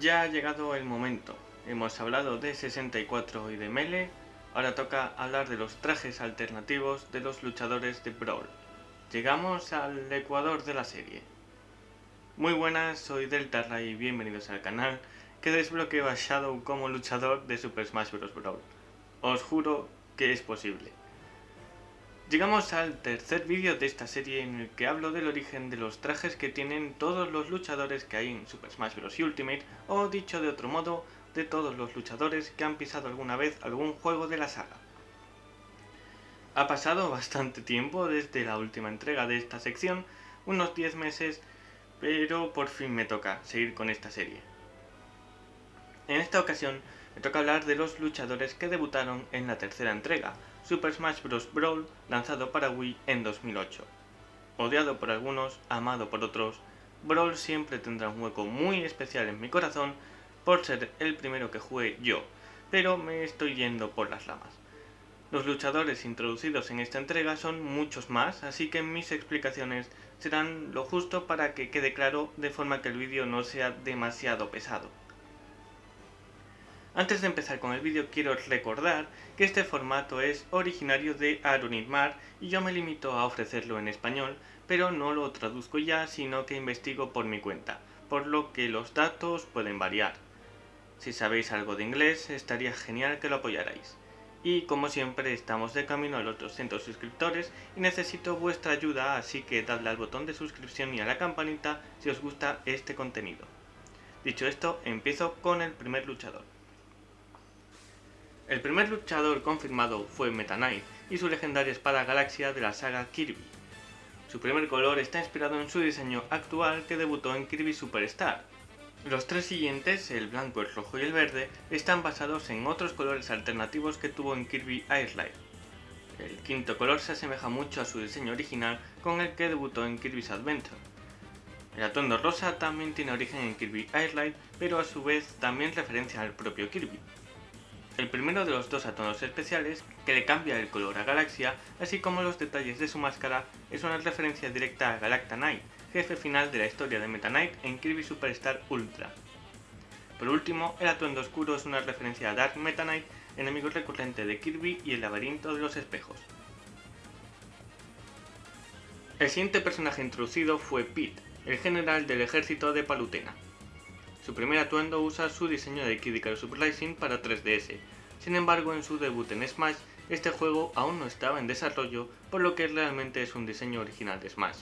Ya ha llegado el momento. Hemos hablado de 64 y de Melee, ahora toca hablar de los trajes alternativos de los luchadores de Brawl. Llegamos al ecuador de la serie. Muy buenas, soy Delta y bienvenidos al canal que desbloqueo a Shadow como luchador de Super Smash Bros. Brawl. Os juro que es posible. Llegamos al tercer vídeo de esta serie en el que hablo del origen de los trajes que tienen todos los luchadores que hay en Super Smash Bros. Ultimate, o dicho de otro modo, de todos los luchadores que han pisado alguna vez algún juego de la saga. Ha pasado bastante tiempo desde la última entrega de esta sección, unos 10 meses, pero por fin me toca seguir con esta serie. En esta ocasión me toca hablar de los luchadores que debutaron en la tercera entrega, Super Smash Bros. Brawl, lanzado para Wii en 2008. Odiado por algunos, amado por otros, Brawl siempre tendrá un hueco muy especial en mi corazón por ser el primero que jugué yo, pero me estoy yendo por las ramas. Los luchadores introducidos en esta entrega son muchos más, así que mis explicaciones serán lo justo para que quede claro de forma que el vídeo no sea demasiado pesado. Antes de empezar con el vídeo quiero recordar que este formato es originario de Mar y yo me limito a ofrecerlo en español, pero no lo traduzco ya sino que investigo por mi cuenta, por lo que los datos pueden variar. Si sabéis algo de inglés estaría genial que lo apoyarais. Y como siempre estamos de camino a los 200 suscriptores y necesito vuestra ayuda así que dadle al botón de suscripción y a la campanita si os gusta este contenido. Dicho esto, empiezo con el primer luchador. El primer luchador confirmado fue Meta Knight y su legendaria espada galaxia de la saga Kirby. Su primer color está inspirado en su diseño actual que debutó en Kirby Superstar. Los tres siguientes, el blanco, el rojo y el verde, están basados en otros colores alternativos que tuvo en Kirby Air Life. El quinto color se asemeja mucho a su diseño original con el que debutó en Kirby's Adventure. El atuendo rosa también tiene origen en Kirby Air Life, pero a su vez también referencia al propio Kirby. El primero de los dos atonos especiales, que le cambia el color a Galaxia, así como los detalles de su máscara, es una referencia directa a Galacta Knight, jefe final de la historia de Meta Knight en Kirby Superstar Ultra. Por último, el atuendo oscuro es una referencia a Dark Meta Knight, enemigo recurrente de Kirby y el laberinto de los espejos. El siguiente personaje introducido fue Pete, el general del ejército de Palutena. Su primer atuendo usa su diseño de Kid Icarus Uprising para 3DS, sin embargo en su debut en Smash, este juego aún no estaba en desarrollo, por lo que realmente es un diseño original de Smash.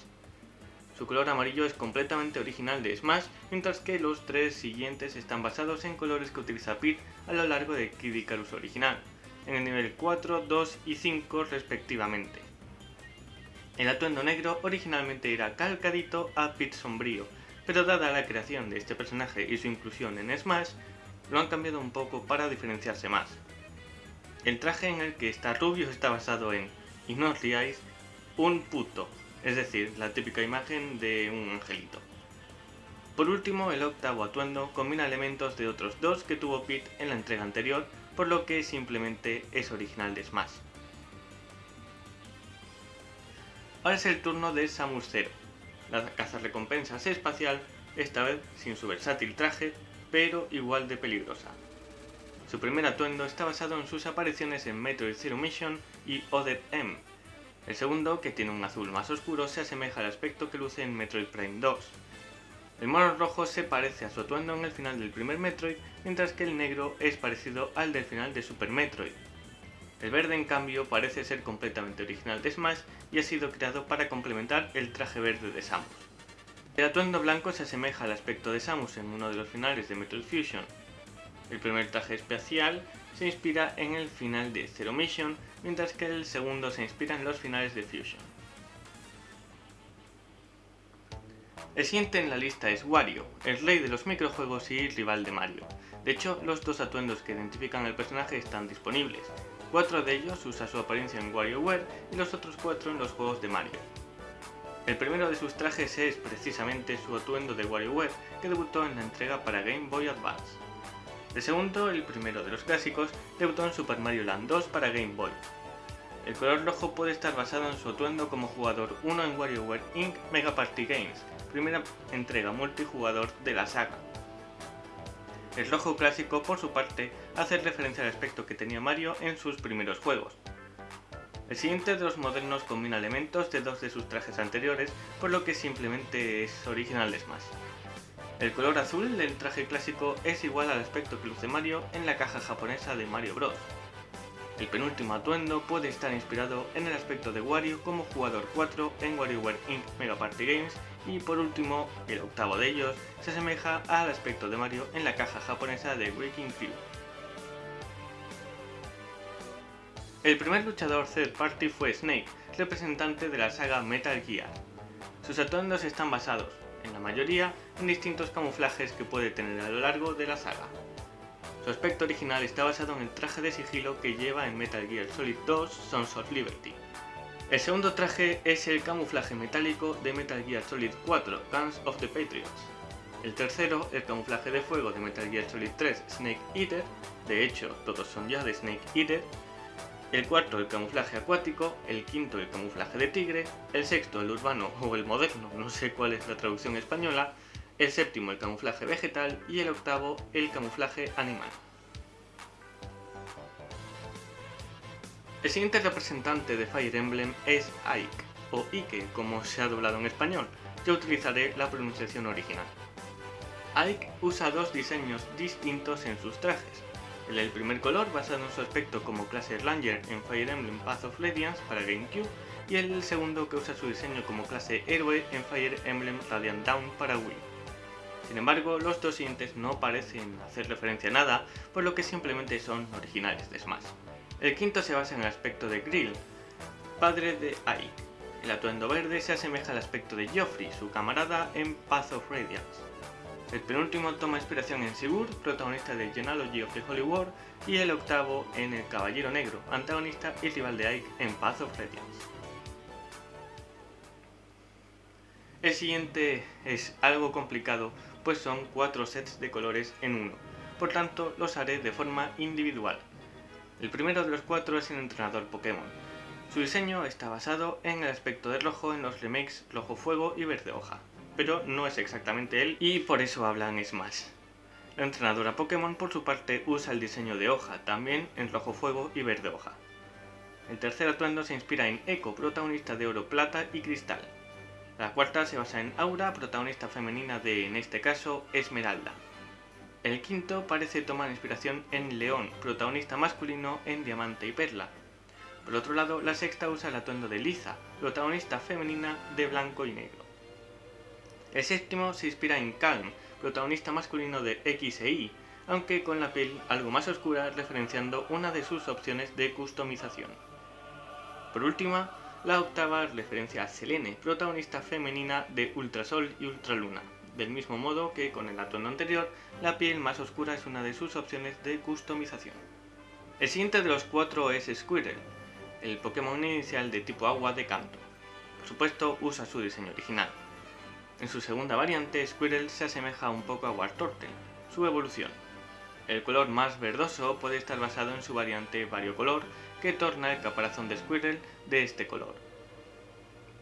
Su color amarillo es completamente original de Smash, mientras que los tres siguientes están basados en colores que utiliza Pete a lo largo de Kid Icarus original, en el nivel 4, 2 y 5 respectivamente. El atuendo negro originalmente era calcadito a Pete sombrío, pero dada la creación de este personaje y su inclusión en Smash, lo han cambiado un poco para diferenciarse más. El traje en el que está Rubio está basado en, y no os riáis, un puto, es decir, la típica imagen de un angelito. Por último, el octavo atuendo combina elementos de otros dos que tuvo Pete en la entrega anterior, por lo que simplemente es original de Smash. Ahora es el turno de Samus Zero, la recompensas espacial, esta vez sin su versátil traje, pero igual de peligrosa. Su primer atuendo está basado en sus apariciones en Metroid Zero Mission y Other M. El segundo, que tiene un azul más oscuro, se asemeja al aspecto que luce en Metroid Prime 2. El mono rojo se parece a su atuendo en el final del primer Metroid, mientras que el negro es parecido al del final de Super Metroid. El verde en cambio parece ser completamente original de Smash y ha sido creado para complementar el traje verde de Samus. El atuendo blanco se asemeja al aspecto de Samus en uno de los finales de Metroid Fusion. El primer traje espacial se inspira en el final de Zero Mission, mientras que el segundo se inspira en los finales de Fusion. El siguiente en la lista es Wario, el rey de los microjuegos y rival de Mario. De hecho, los dos atuendos que identifican al personaje están disponibles, Cuatro de ellos usa su apariencia en WarioWare y los otros cuatro en los juegos de Mario. El primero de sus trajes es precisamente su atuendo de WarioWare que debutó en la entrega para Game Boy Advance. El segundo, el primero de los clásicos, debutó en Super Mario Land 2 para Game Boy. El color rojo puede estar basado en su atuendo como jugador 1 en WarioWare Inc. Mega Party Games, primera entrega multijugador de la saga. El rojo clásico, por su parte, hace referencia al aspecto que tenía Mario en sus primeros juegos. El siguiente de los modernos combina elementos de dos de sus trajes anteriores, por lo que simplemente es original de Smash. El color azul del traje clásico es igual al aspecto que luce Mario en la caja japonesa de Mario Bros. El penúltimo atuendo puede estar inspirado en el aspecto de Wario como jugador 4 en WarioWare Inc. Mega Party Games y por último, el octavo de ellos se asemeja al aspecto de Mario en la caja japonesa de Breaking Crew. El primer luchador third party fue Snake, representante de la saga Metal Gear. Sus atuendos están basados, en la mayoría, en distintos camuflajes que puede tener a lo largo de la saga. Su aspecto original está basado en el traje de sigilo que lleva en Metal Gear Solid 2 Sons of Liberty. El segundo traje es el camuflaje metálico de Metal Gear Solid 4 Guns of the Patriots. El tercero, el camuflaje de fuego de Metal Gear Solid 3 Snake Eater, de hecho todos son ya de Snake Eater, el cuarto el camuflaje acuático, el quinto el camuflaje de tigre, el sexto el urbano o el moderno, no sé cuál es la traducción española, el séptimo el camuflaje vegetal. Y el octavo el camuflaje animal. El siguiente representante de Fire Emblem es Ike, o Ike como se ha doblado en español, yo utilizaré la pronunciación original. Ike usa dos diseños distintos en sus trajes, el del primer color basado en su aspecto como clase Ranger en Fire Emblem Path of Radiance para GameCube y el segundo que usa su diseño como clase Héroe en Fire Emblem Radiant Dawn para Wii. Sin embargo, los dos siguientes no parecen hacer referencia a nada, por lo que simplemente son originales de Smash. El quinto se basa en el aspecto de Grill, padre de Ike. El atuendo verde se asemeja al aspecto de Geoffrey, su camarada en Path of Radiance. El penúltimo toma inspiración en Sigur, protagonista de Genealogy of the Holy War, y el octavo en El Caballero Negro, antagonista y rival de Ike en Path of Radiance. El siguiente es algo complicado, pues son cuatro sets de colores en uno, por tanto los haré de forma individual. El primero de los cuatro es el entrenador Pokémon. Su diseño está basado en el aspecto de rojo en los remakes Rojo Fuego y Verde Hoja, pero no es exactamente él y por eso hablan Smash. La entrenadora Pokémon por su parte usa el diseño de hoja, también en rojo fuego y verde hoja. El tercer atuendo se inspira en Echo, protagonista de oro, plata y cristal. La cuarta se basa en Aura, protagonista femenina de, en este caso, Esmeralda. El quinto parece tomar inspiración en León, protagonista masculino en Diamante y Perla. Por otro lado, la sexta usa el atuendo de Liza, protagonista femenina de Blanco y Negro. El séptimo se inspira en Calm, protagonista masculino de X e Y, aunque con la piel algo más oscura referenciando una de sus opciones de customización. Por última, la octava referencia a Selene, protagonista femenina de Ultrasol y Ultraluna. Del mismo modo que con el atuendo anterior, la piel más oscura es una de sus opciones de customización. El siguiente de los cuatro es Squirrel, el Pokémon inicial de tipo agua de canto. Por supuesto, usa su diseño original. En su segunda variante, Squirrel se asemeja un poco a Wartortle, su evolución. El color más verdoso puede estar basado en su variante variocolor, que torna el caparazón de Squirrel de este color.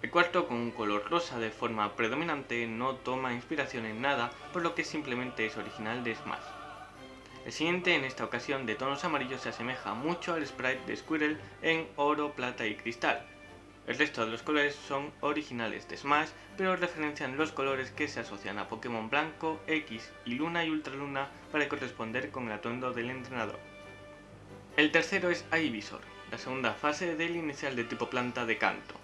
El cuarto, con un color rosa de forma predominante, no toma inspiración en nada, por lo que simplemente es original de Smash. El siguiente, en esta ocasión de tonos amarillos, se asemeja mucho al sprite de Squirrel en oro, plata y cristal, el resto de los colores son originales de Smash, pero referencian los colores que se asocian a Pokémon Blanco, X y Luna y Ultraluna para corresponder con el atuendo del entrenador. El tercero es Ivysaur, la segunda fase del inicial de tipo planta de canto.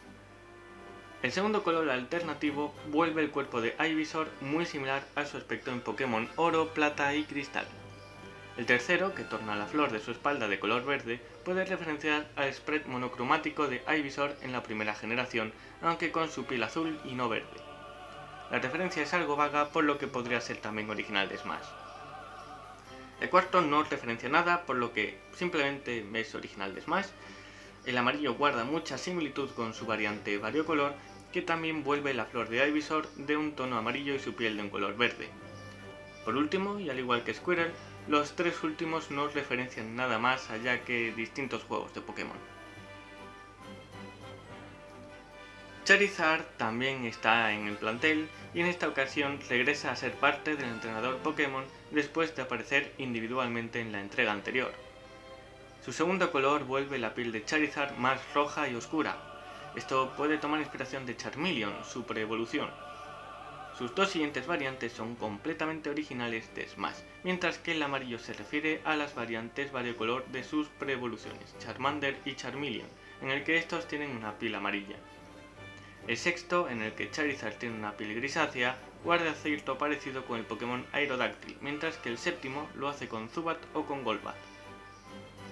El segundo color alternativo vuelve el cuerpo de Ivysaur muy similar a su aspecto en Pokémon Oro, Plata y Cristal. El tercero, que torna la flor de su espalda de color verde, puede referenciar al spread monocromático de Ivysaur en la primera generación, aunque con su piel azul y no verde. La referencia es algo vaga, por lo que podría ser también original de Smash. El cuarto no referencia nada, por lo que simplemente es original de Smash. El amarillo guarda mucha similitud con su variante variocolor, que también vuelve la flor de Ivysaur de un tono amarillo y su piel de un color verde. Por último, y al igual que Squirrel, los tres últimos no referencian nada más allá que distintos juegos de Pokémon. Charizard también está en el plantel y en esta ocasión regresa a ser parte del entrenador Pokémon después de aparecer individualmente en la entrega anterior. Su segundo color vuelve la piel de Charizard más roja y oscura. Esto puede tomar inspiración de Charmeleon, su preevolución. Sus dos siguientes variantes son completamente originales de Smash, mientras que el amarillo se refiere a las variantes variocolor de sus preevoluciones, Charmander y Charmeleon, en el que estos tienen una piel amarilla. El sexto, en el que Charizard tiene una piel grisácea, guarda cierto parecido con el Pokémon Aerodactyl, mientras que el séptimo lo hace con Zubat o con Golbat.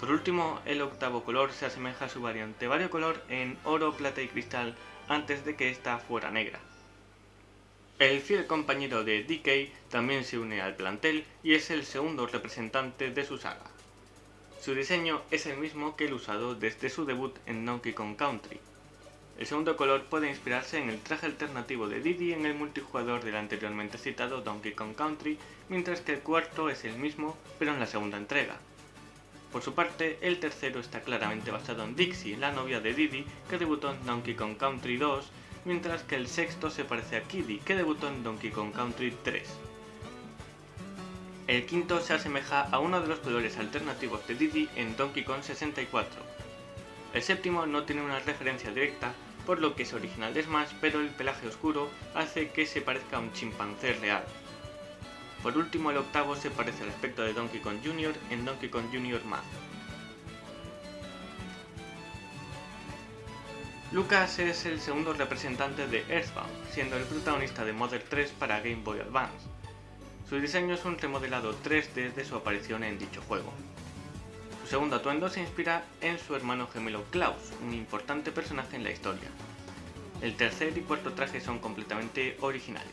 Por último, el octavo color se asemeja a su variante variocolor en oro, plata y cristal antes de que ésta fuera negra. El fiel compañero de DK también se une al plantel y es el segundo representante de su saga. Su diseño es el mismo que el usado desde su debut en Donkey Kong Country. El segundo color puede inspirarse en el traje alternativo de Diddy en el multijugador del anteriormente citado Donkey Kong Country, mientras que el cuarto es el mismo pero en la segunda entrega. Por su parte, el tercero está claramente basado en Dixie, la novia de Diddy, que debutó en Donkey Kong Country 2, mientras que el sexto se parece a Kiddy, que debutó en Donkey Kong Country 3. El quinto se asemeja a uno de los colores alternativos de Diddy en Donkey Kong 64. El séptimo no tiene una referencia directa, por lo que es original de Smash, pero el pelaje oscuro hace que se parezca a un chimpancé real. Por último, el octavo se parece al aspecto de Donkey Kong Jr. en Donkey Kong Jr. Math. Lucas es el segundo representante de Earthbound, siendo el protagonista de Mother 3 para Game Boy Advance. Su diseño es un remodelado 3D de su aparición en dicho juego. Su segundo atuendo se inspira en su hermano gemelo Klaus, un importante personaje en la historia. El tercer y cuarto traje son completamente originales.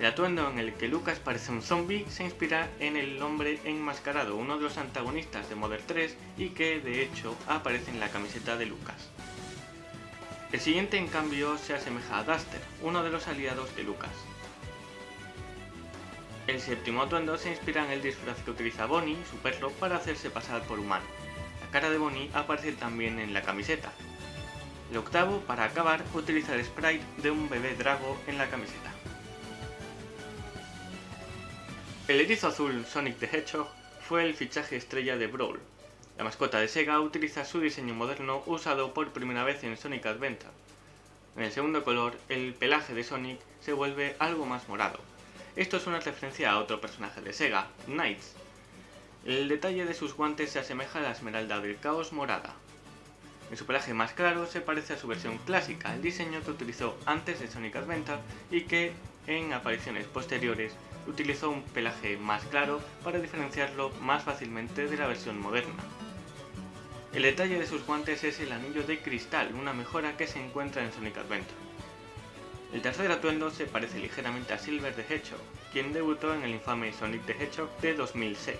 El atuendo en el que Lucas parece un zombie se inspira en el hombre enmascarado, uno de los antagonistas de Modern 3 y que de hecho aparece en la camiseta de Lucas. El siguiente en cambio se asemeja a Duster, uno de los aliados de Lucas. El séptimo atuendo se inspira en el disfraz que utiliza Bonnie, su perro, para hacerse pasar por humano. La cara de Bonnie aparece también en la camiseta. El octavo, para acabar, utiliza el sprite de un bebé drago en la camiseta. El erizo azul Sonic the Hedgehog fue el fichaje estrella de Brawl. La mascota de Sega utiliza su diseño moderno usado por primera vez en Sonic Adventure. En el segundo color, el pelaje de Sonic se vuelve algo más morado. Esto es una referencia a otro personaje de Sega, Knights. El detalle de sus guantes se asemeja a la esmeralda del caos morada. En su pelaje más claro se parece a su versión clásica, el diseño que utilizó antes de Sonic Adventure y que en apariciones posteriores utilizó un pelaje más claro para diferenciarlo más fácilmente de la versión moderna. El detalle de sus guantes es el anillo de cristal, una mejora que se encuentra en Sonic Adventure. El tercer atuendo se parece ligeramente a Silver the Hedgehog, quien debutó en el infame Sonic the Hedgehog de 2006.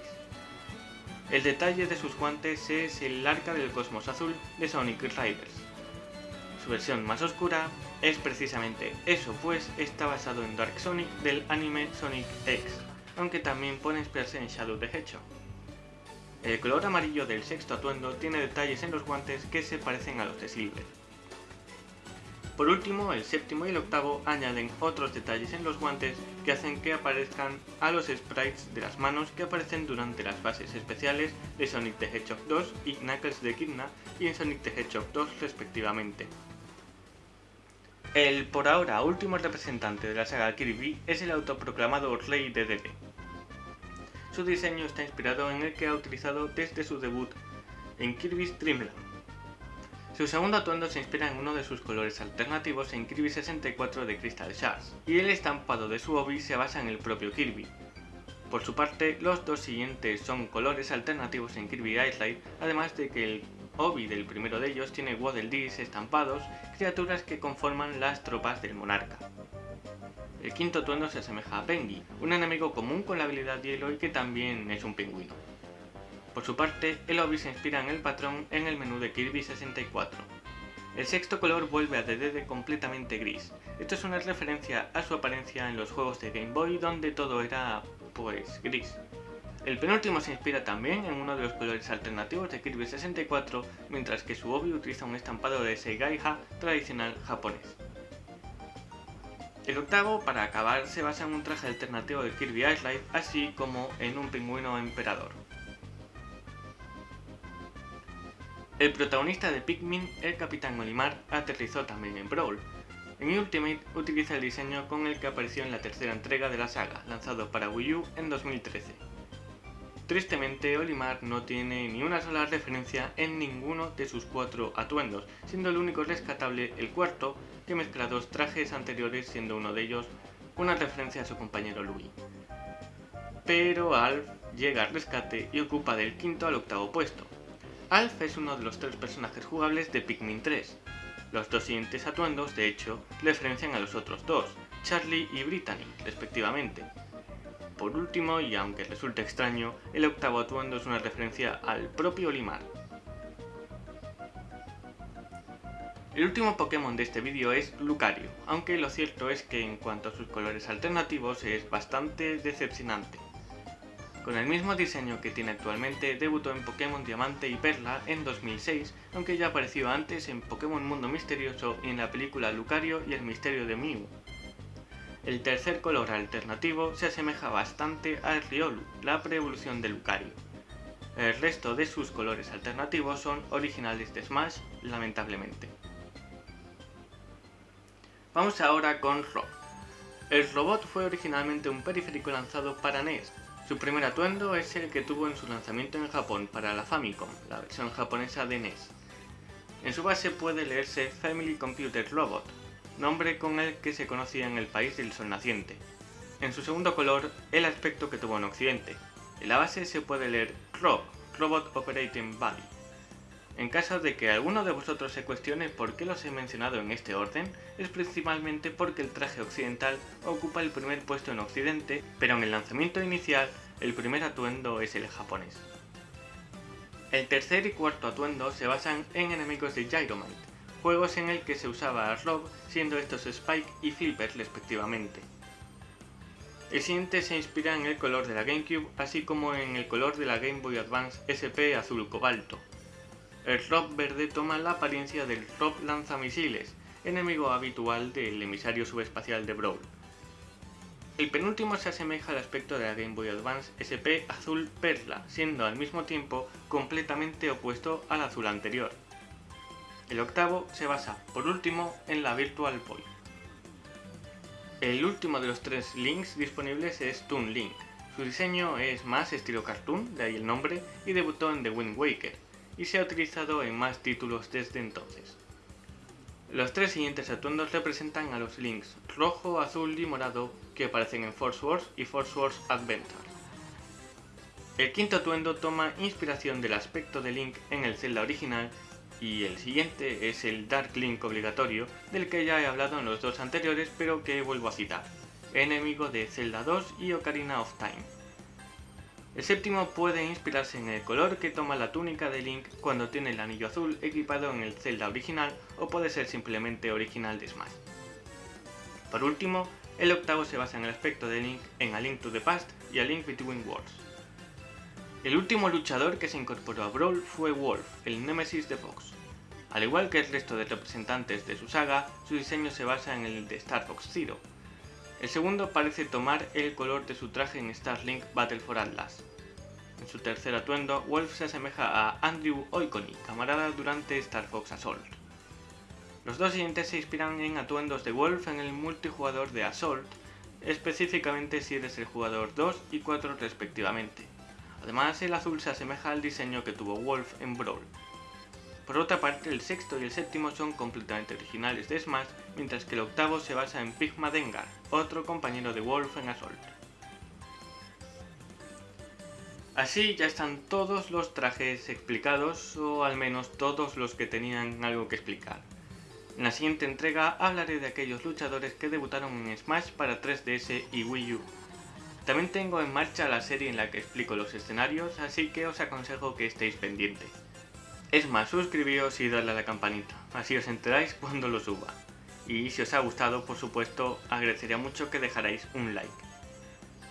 El detalle de sus guantes es el arca del cosmos azul de Sonic Riders. Su versión más oscura es precisamente eso, pues está basado en Dark Sonic del anime Sonic X, aunque también puede inspirarse en Shadow the Hedgehog. El color amarillo del sexto atuendo tiene detalles en los guantes que se parecen a los de Silver. Por último, el séptimo y el octavo añaden otros detalles en los guantes que hacen que aparezcan a los sprites de las manos que aparecen durante las fases especiales de Sonic the Hedgehog 2 y Knuckles de Kidna y en Sonic the Hedgehog 2 respectivamente. El por ahora último representante de la saga Kirby es el autoproclamado Rey de DD. Su diseño está inspirado en el que ha utilizado desde su debut en Kirby's Dream Land. Su segundo atuendo se inspira en uno de sus colores alternativos en Kirby 64 de Crystal Shards, y el estampado de su obi se basa en el propio Kirby. Por su parte, los dos siguientes son colores alternativos en Kirby Ride, además de que el Obi del primero de ellos tiene Waddle Dees estampados, criaturas que conforman las tropas del monarca. El quinto atuendo se asemeja a Pengi, un enemigo común con la habilidad hielo y que también es un pingüino. Por su parte, el Obi se inspira en el patrón en el menú de Kirby 64. El sexto color vuelve a DD completamente gris. Esto es una referencia a su apariencia en los juegos de Game Boy donde todo era, pues, gris. El penúltimo se inspira también en uno de los colores alternativos de Kirby 64, mientras que su obi utiliza un estampado de Seigaiha tradicional japonés. El octavo, para acabar, se basa en un traje alternativo de Kirby Ice Life, así como en un pingüino emperador. El protagonista de Pikmin, el Capitán Olimar, aterrizó también en Brawl. En Ultimate utiliza el diseño con el que apareció en la tercera entrega de la saga, lanzado para Wii U en 2013. Tristemente, Olimar no tiene ni una sola referencia en ninguno de sus cuatro atuendos, siendo el único rescatable el cuarto, que mezcla dos trajes anteriores, siendo uno de ellos una referencia a su compañero Louis. Pero Alf llega al rescate y ocupa del quinto al octavo puesto. Alf es uno de los tres personajes jugables de Pikmin 3. Los dos siguientes atuendos, de hecho, referencian a los otros dos, Charlie y Brittany, respectivamente, por último, y aunque resulte extraño, el octavo atuendo es una referencia al propio Olimar. El último Pokémon de este vídeo es Lucario, aunque lo cierto es que en cuanto a sus colores alternativos es bastante decepcionante. Con el mismo diseño que tiene actualmente, debutó en Pokémon Diamante y Perla en 2006, aunque ya apareció antes en Pokémon Mundo Misterioso y en la película Lucario y el Misterio de Mew. El tercer color alternativo se asemeja bastante al Riolu, la pre-evolución de Lucario. El resto de sus colores alternativos son originales de Smash, lamentablemente. Vamos ahora con Rob. El robot fue originalmente un periférico lanzado para NES. Su primer atuendo es el que tuvo en su lanzamiento en Japón para la Famicom, la versión japonesa de NES. En su base puede leerse Family Computer Robot, nombre con el que se conocía en el país del sol naciente. En su segundo color, el aspecto que tuvo en Occidente. En la base se puede leer ROB, Robot Operating Body. En caso de que alguno de vosotros se cuestione por qué los he mencionado en este orden, es principalmente porque el traje occidental ocupa el primer puesto en Occidente, pero en el lanzamiento inicial el primer atuendo es el japonés. El tercer y cuarto atuendo se basan en enemigos de Gyromite, juegos en el que se usaba a Rob, siendo estos Spike y Flipper respectivamente. El siguiente se inspira en el color de la GameCube, así como en el color de la Game Boy Advance SP azul cobalto. El Rob verde toma la apariencia del Rob lanzamisiles, enemigo habitual del emisario subespacial de Brawl. El penúltimo se asemeja al aspecto de la Game Boy Advance SP azul perla, siendo al mismo tiempo completamente opuesto al azul anterior. El octavo se basa, por último, en la Virtual Boy. El último de los tres links disponibles es Toon Link. Su diseño es más estilo cartoon, de ahí el nombre, y debutó en The Wind Waker, y se ha utilizado en más títulos desde entonces. Los tres siguientes atuendos representan a los links rojo, azul y morado que aparecen en Force Wars y Force Wars Adventure. El quinto atuendo toma inspiración del aspecto de Link en el Zelda original y el siguiente es el Dark Link obligatorio, del que ya he hablado en los dos anteriores pero que vuelvo a citar, enemigo de Zelda 2 y Ocarina of Time. El séptimo puede inspirarse en el color que toma la túnica de Link cuando tiene el anillo azul equipado en el Zelda original o puede ser simplemente original de Smash. Por último, el octavo se basa en el aspecto de Link en A Link to the Past y A Link Between Worlds. El último luchador que se incorporó a Brawl fue Wolf, el némesis de Fox. Al igual que el resto de representantes de su saga, su diseño se basa en el de Star Fox Zero. El segundo parece tomar el color de su traje en Starlink Battle for Atlas. En su tercer atuendo, Wolf se asemeja a Andrew Oikoni, camarada durante Star Fox Assault. Los dos siguientes se inspiran en atuendos de Wolf en el multijugador de Assault, específicamente si eres el jugador 2 y 4 respectivamente. Además, el azul se asemeja al diseño que tuvo Wolf en Brawl. Por otra parte, el sexto y el séptimo son completamente originales de Smash, mientras que el octavo se basa en Pigma Dengar, otro compañero de Wolf en Assault. Así ya están todos los trajes explicados, o al menos todos los que tenían algo que explicar. En la siguiente entrega hablaré de aquellos luchadores que debutaron en Smash para 3DS y Wii U. También tengo en marcha la serie en la que explico los escenarios, así que os aconsejo que estéis pendientes. Es más, suscribíos y dadle a la campanita, así os enteráis cuando lo suba. Y si os ha gustado, por supuesto, agradecería mucho que dejarais un like.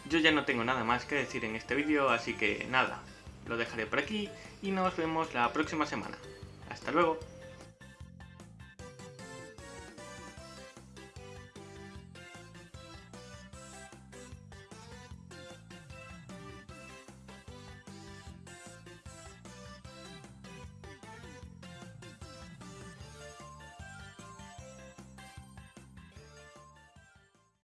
Yo ya no tengo nada más que decir en este vídeo, así que nada, lo dejaré por aquí y nos vemos la próxima semana. ¡Hasta luego!